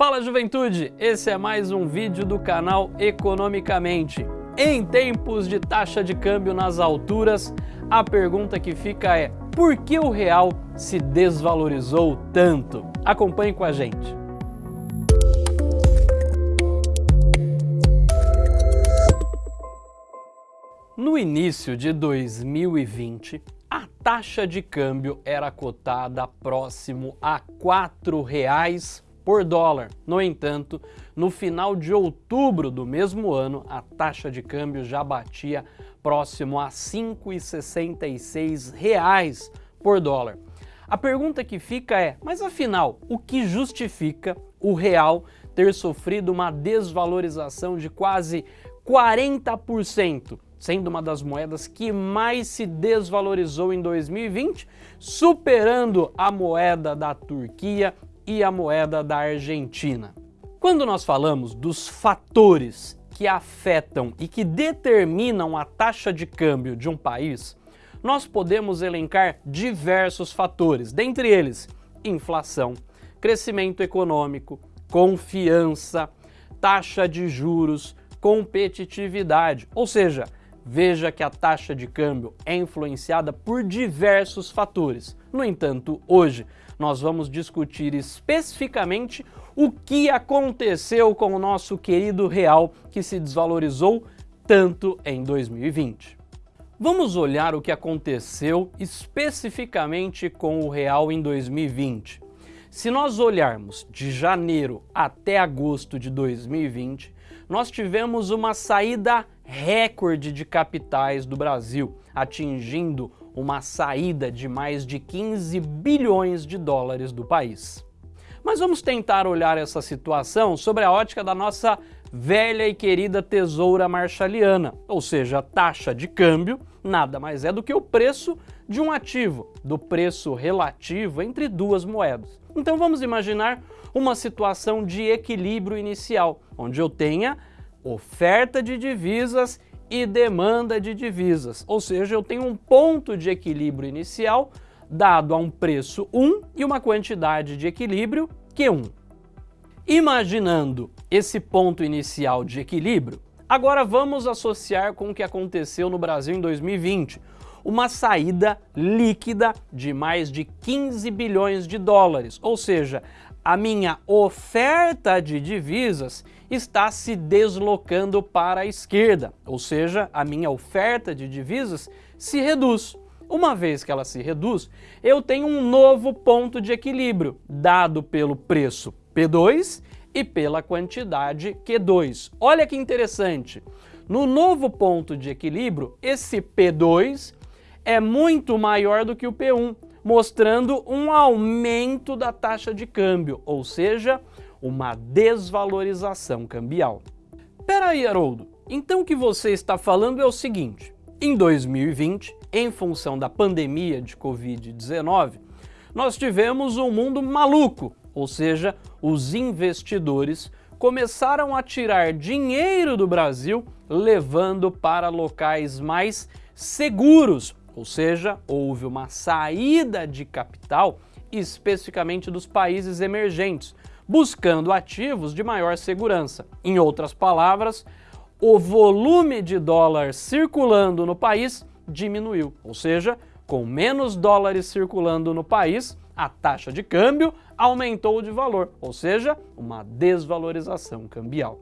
Fala juventude, esse é mais um vídeo do canal Economicamente. Em tempos de taxa de câmbio nas alturas, a pergunta que fica é por que o real se desvalorizou tanto? Acompanhe com a gente. No início de 2020, a taxa de câmbio era cotada próximo a R$ 4,00 por dólar. No entanto, no final de outubro do mesmo ano, a taxa de câmbio já batia próximo a R$ 5,66 por dólar. A pergunta que fica é, mas afinal, o que justifica o real ter sofrido uma desvalorização de quase 40%, sendo uma das moedas que mais se desvalorizou em 2020, superando a moeda da Turquia e a moeda da Argentina. Quando nós falamos dos fatores que afetam e que determinam a taxa de câmbio de um país, nós podemos elencar diversos fatores, dentre eles inflação, crescimento econômico, confiança, taxa de juros, competitividade, ou seja, veja que a taxa de câmbio é influenciada por diversos fatores. No entanto, hoje nós vamos discutir especificamente o que aconteceu com o nosso querido real que se desvalorizou tanto em 2020. Vamos olhar o que aconteceu especificamente com o real em 2020. Se nós olharmos de janeiro até agosto de 2020, nós tivemos uma saída recorde de capitais do Brasil, atingindo uma saída de mais de 15 bilhões de dólares do país. Mas vamos tentar olhar essa situação sobre a ótica da nossa velha e querida tesoura marshaliana, ou seja, a taxa de câmbio nada mais é do que o preço de um ativo, do preço relativo entre duas moedas. Então vamos imaginar uma situação de equilíbrio inicial, onde eu tenha oferta de divisas e demanda de divisas, ou seja, eu tenho um ponto de equilíbrio inicial dado a um preço 1 e uma quantidade de equilíbrio Q1. Imaginando esse ponto inicial de equilíbrio, agora vamos associar com o que aconteceu no Brasil em 2020, uma saída líquida de mais de 15 bilhões de dólares, ou seja, a minha oferta de divisas está se deslocando para a esquerda, ou seja, a minha oferta de divisas se reduz. Uma vez que ela se reduz, eu tenho um novo ponto de equilíbrio, dado pelo preço P2 e pela quantidade Q2. Olha que interessante, no novo ponto de equilíbrio, esse P2 é muito maior do que o P1, mostrando um aumento da taxa de câmbio, ou seja, uma desvalorização cambial. Peraí, Haroldo, então o que você está falando é o seguinte, em 2020, em função da pandemia de Covid-19, nós tivemos um mundo maluco, ou seja, os investidores começaram a tirar dinheiro do Brasil, levando para locais mais seguros, ou seja, houve uma saída de capital especificamente dos países emergentes, buscando ativos de maior segurança. Em outras palavras, o volume de dólar circulando no país diminuiu, ou seja, com menos dólares circulando no país, a taxa de câmbio aumentou de valor, ou seja, uma desvalorização cambial.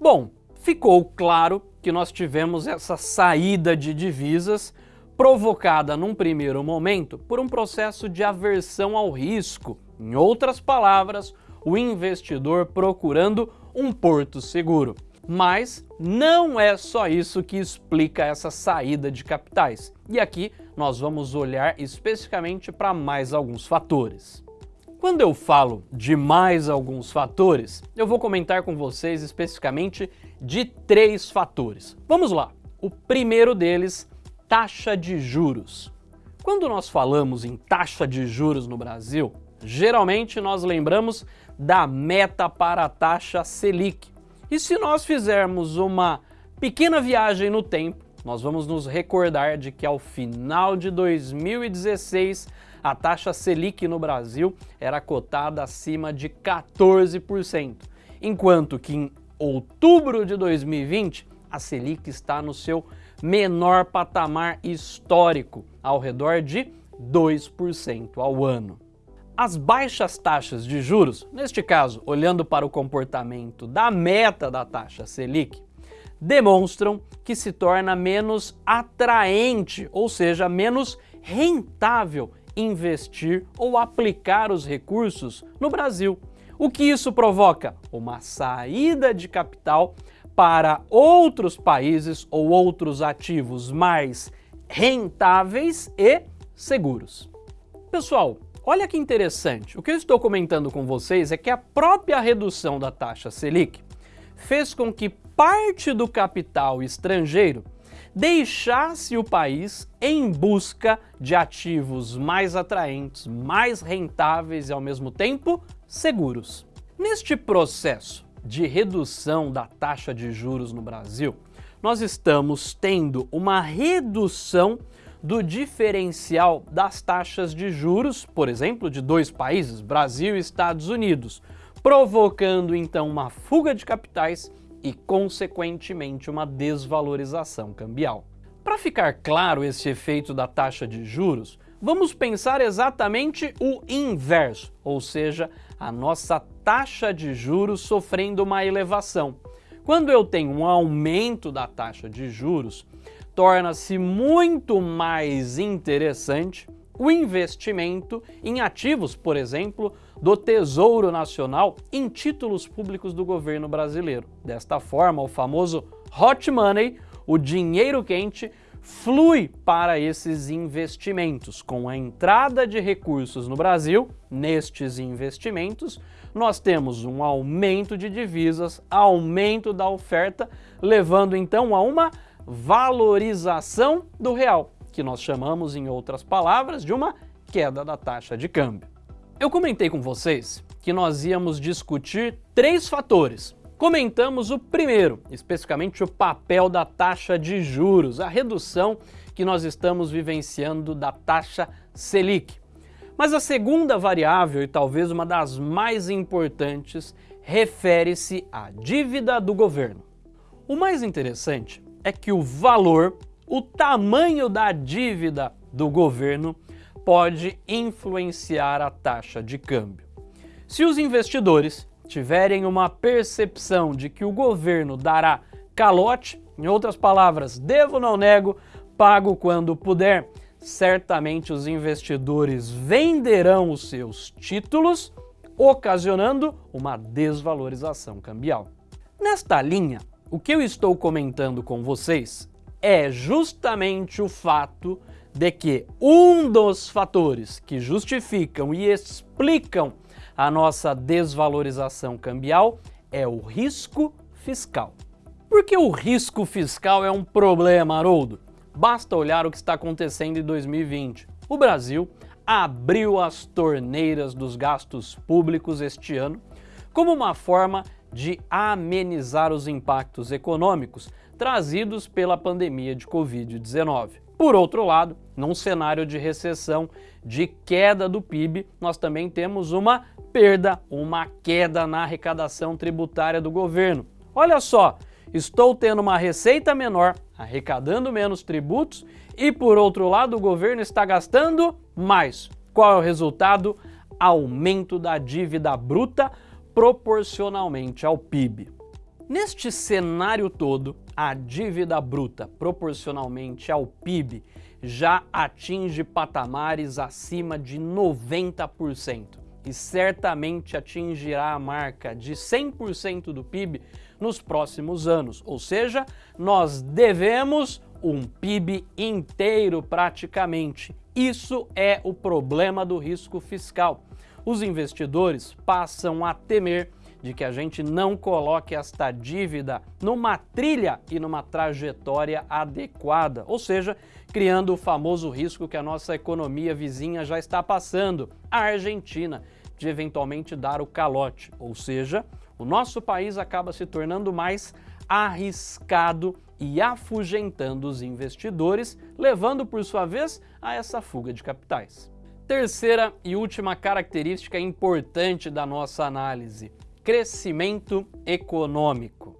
Bom, ficou claro que nós tivemos essa saída de divisas provocada num primeiro momento por um processo de aversão ao risco. Em outras palavras, o investidor procurando um porto seguro. Mas não é só isso que explica essa saída de capitais. E aqui nós vamos olhar especificamente para mais alguns fatores. Quando eu falo de mais alguns fatores, eu vou comentar com vocês especificamente de três fatores. Vamos lá! O primeiro deles, taxa de juros. Quando nós falamos em taxa de juros no Brasil, geralmente nós lembramos da meta para a taxa Selic. E se nós fizermos uma pequena viagem no tempo, nós vamos nos recordar de que ao final de 2016 a taxa Selic no Brasil era cotada acima de 14%, enquanto que em outubro de 2020 a Selic está no seu menor patamar histórico, ao redor de 2% ao ano. As baixas taxas de juros, neste caso, olhando para o comportamento da meta da taxa Selic, demonstram que se torna menos atraente, ou seja, menos rentável investir ou aplicar os recursos no Brasil. O que isso provoca? Uma saída de capital para outros países ou outros ativos mais rentáveis e seguros. Pessoal, olha que interessante, o que eu estou comentando com vocês é que a própria redução da taxa Selic fez com que parte do capital estrangeiro deixasse o país em busca de ativos mais atraentes, mais rentáveis e ao mesmo tempo seguros. Neste processo de redução da taxa de juros no Brasil, nós estamos tendo uma redução do diferencial das taxas de juros, por exemplo, de dois países, Brasil e Estados Unidos, provocando então uma fuga de capitais e, consequentemente, uma desvalorização cambial. Para ficar claro esse efeito da taxa de juros, vamos pensar exatamente o inverso, ou seja, a nossa taxa de juros sofrendo uma elevação. Quando eu tenho um aumento da taxa de juros, torna-se muito mais interessante o investimento em ativos, por exemplo, do Tesouro Nacional em títulos públicos do governo brasileiro. Desta forma, o famoso hot money, o dinheiro quente, flui para esses investimentos. Com a entrada de recursos no Brasil, nestes investimentos, nós temos um aumento de divisas, aumento da oferta, levando então a uma valorização do real que nós chamamos, em outras palavras, de uma queda da taxa de câmbio. Eu comentei com vocês que nós íamos discutir três fatores. Comentamos o primeiro, especificamente o papel da taxa de juros, a redução que nós estamos vivenciando da taxa Selic. Mas a segunda variável, e talvez uma das mais importantes, refere-se à dívida do governo. O mais interessante é que o valor o tamanho da dívida do governo pode influenciar a taxa de câmbio. Se os investidores tiverem uma percepção de que o governo dará calote, em outras palavras, devo não nego, pago quando puder, certamente os investidores venderão os seus títulos, ocasionando uma desvalorização cambial. Nesta linha, o que eu estou comentando com vocês é justamente o fato de que um dos fatores que justificam e explicam a nossa desvalorização cambial é o risco fiscal. Por que o risco fiscal é um problema, Haroldo? Basta olhar o que está acontecendo em 2020. O Brasil abriu as torneiras dos gastos públicos este ano como uma forma de amenizar os impactos econômicos trazidos pela pandemia de Covid-19. Por outro lado, num cenário de recessão, de queda do PIB, nós também temos uma perda, uma queda na arrecadação tributária do governo. Olha só, estou tendo uma receita menor, arrecadando menos tributos e, por outro lado, o governo está gastando mais. Qual é o resultado? Aumento da dívida bruta proporcionalmente ao PIB. Neste cenário todo, a dívida bruta proporcionalmente ao PIB já atinge patamares acima de 90% e certamente atingirá a marca de 100% do PIB nos próximos anos, ou seja, nós devemos um PIB inteiro praticamente. Isso é o problema do risco fiscal. Os investidores passam a temer de que a gente não coloque esta dívida numa trilha e numa trajetória adequada, ou seja, criando o famoso risco que a nossa economia vizinha já está passando, a Argentina, de eventualmente dar o calote, ou seja, o nosso país acaba se tornando mais arriscado e afugentando os investidores, levando por sua vez a essa fuga de capitais. Terceira e última característica importante da nossa análise, crescimento econômico.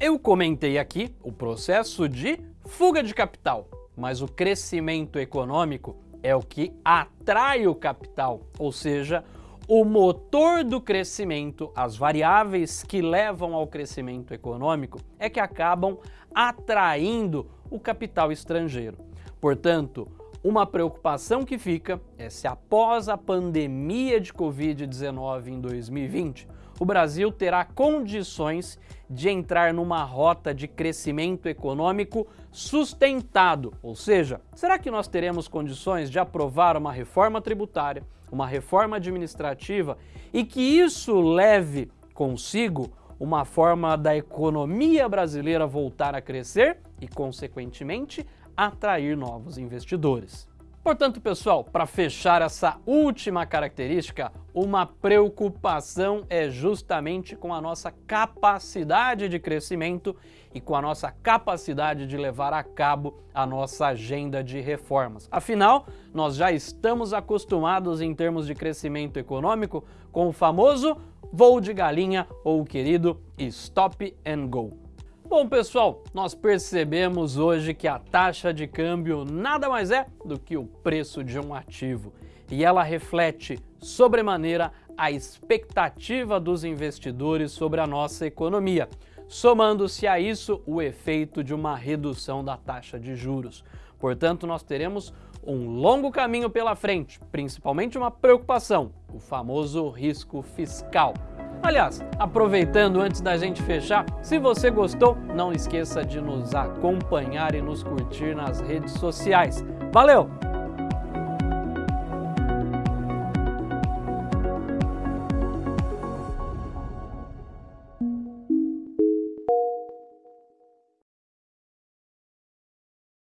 Eu comentei aqui o processo de fuga de capital, mas o crescimento econômico é o que atrai o capital, ou seja, o motor do crescimento, as variáveis que levam ao crescimento econômico, é que acabam atraindo o capital estrangeiro. Portanto, uma preocupação que fica é se após a pandemia de Covid-19 em 2020, o Brasil terá condições de entrar numa rota de crescimento econômico sustentado, ou seja, será que nós teremos condições de aprovar uma reforma tributária, uma reforma administrativa e que isso leve consigo uma forma da economia brasileira voltar a crescer e, consequentemente, atrair novos investidores. Portanto, pessoal, para fechar essa última característica, uma preocupação é justamente com a nossa capacidade de crescimento e com a nossa capacidade de levar a cabo a nossa agenda de reformas. Afinal, nós já estamos acostumados em termos de crescimento econômico com o famoso voo de galinha ou o querido stop and go. Bom, pessoal, nós percebemos hoje que a taxa de câmbio nada mais é do que o preço de um ativo e ela reflete sobremaneira a expectativa dos investidores sobre a nossa economia, somando-se a isso o efeito de uma redução da taxa de juros. Portanto, nós teremos um longo caminho pela frente, principalmente uma preocupação, o famoso risco fiscal. Aliás, aproveitando antes da gente fechar, se você gostou, não esqueça de nos acompanhar e nos curtir nas redes sociais. Valeu!